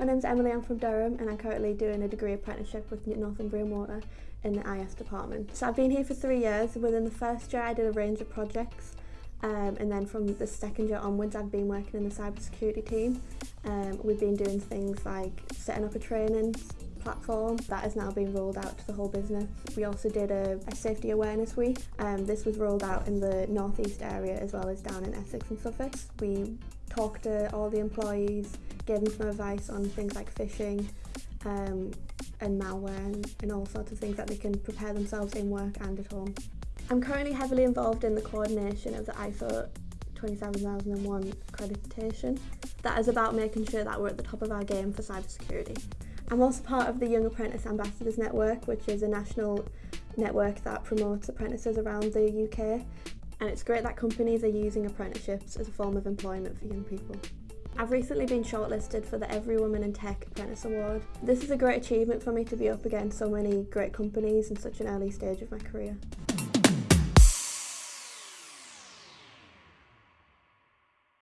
My name's Emily, I'm from Durham and I'm currently doing a degree apprenticeship with Northumbrian Water in the IS department. So I've been here for three years. Within the first year I did a range of projects um, and then from the second year onwards I've been working in the cybersecurity team. Um, we've been doing things like setting up a training platform that has now been rolled out to the whole business. We also did a, a safety awareness week. Um, this was rolled out in the northeast area as well as down in Essex and Suffolk. We talked to all the employees, gave them some advice on things like phishing um, and malware and, and all sorts of things that they can prepare themselves in work and at home. I'm currently heavily involved in the coordination of the ISO 27001 accreditation. That is about making sure that we're at the top of our game for cybersecurity. I'm also part of the Young Apprentice Ambassadors Network, which is a national network that promotes apprentices around the UK. And it's great that companies are using apprenticeships as a form of employment for young people. I've recently been shortlisted for the Every Woman in Tech Apprentice Award. This is a great achievement for me to be up against so many great companies in such an early stage of my career.